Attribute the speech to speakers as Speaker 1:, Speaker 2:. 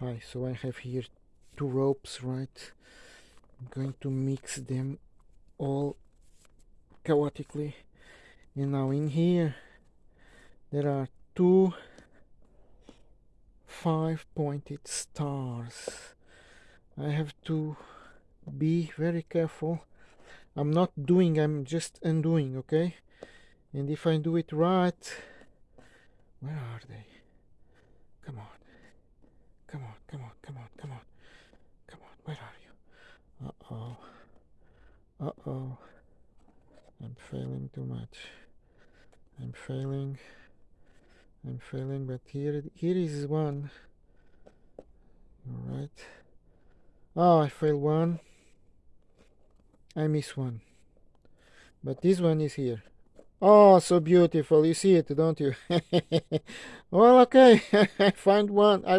Speaker 1: So I have here two ropes, right? I'm going to mix them all chaotically. And now in here there are two five pointed stars. I have to be very careful. I'm not doing, I'm just undoing, okay? And if I do it right, where are they? Uh-oh. I'm failing too much. I'm failing. I'm failing, but here here is one. Alright. Oh, I failed one. I miss one. But this one is here. Oh, so beautiful. You see it, don't you? well, okay. I find one. I